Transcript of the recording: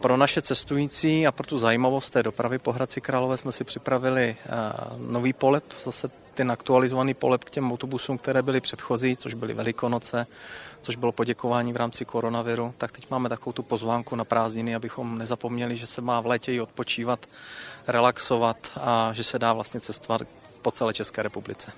Pro naše cestující a pro tu zajímavost té dopravy po Hradci Králové jsme si připravili eh, nový polep, zase ten aktualizovaný polep k těm autobusům, které byly předchozí, což byly Velikonoce, což bylo poděkování v rámci koronaviru, tak teď máme takovou tu pozvánku na prázdniny, abychom nezapomněli, že se má v létě i odpočívat, relaxovat a že se dá vlastně cestovat po celé České republice.